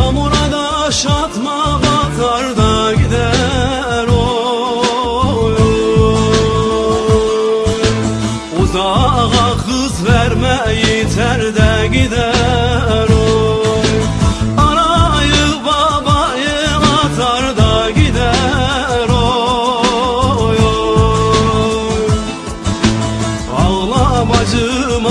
Damına da şatma batar da gider oy, oy. Uzağa kız verme yeter de gider oy Anayı babayı atar da gider oy, oy. Ağla bacım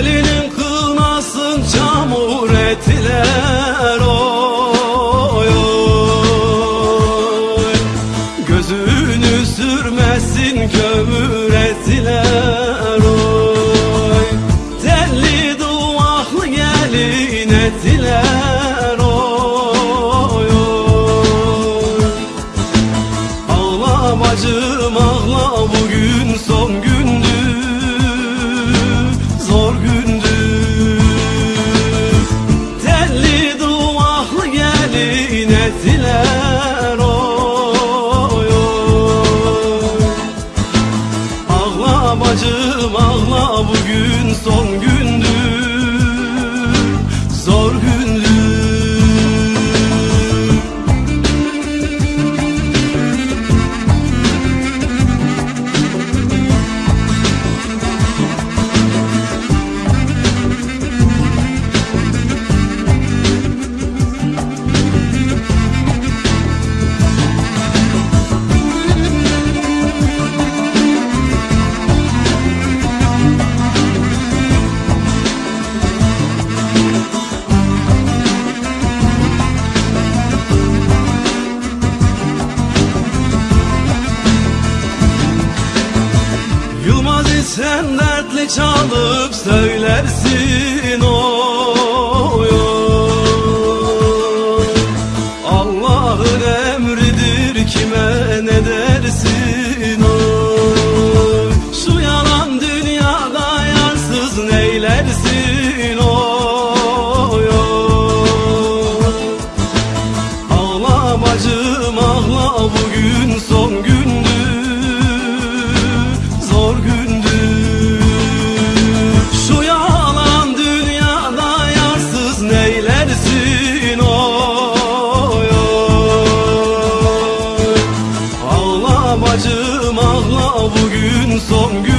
Elinin kılmasın çamur ettiler oy oy. Gözünü sürmesin kömür ettiler oy. Telli duvaklı gelin ettiler oy oy. Ağla bacım ağla bacım ağla bugün son gündü sen dertli çalıp söylersin oy, oy. Allah'ın emridir kime ne dersin oy Şu yalan dünyada yansız neylersin oy, oy. Ağlam acım ağla bugün son gün son gün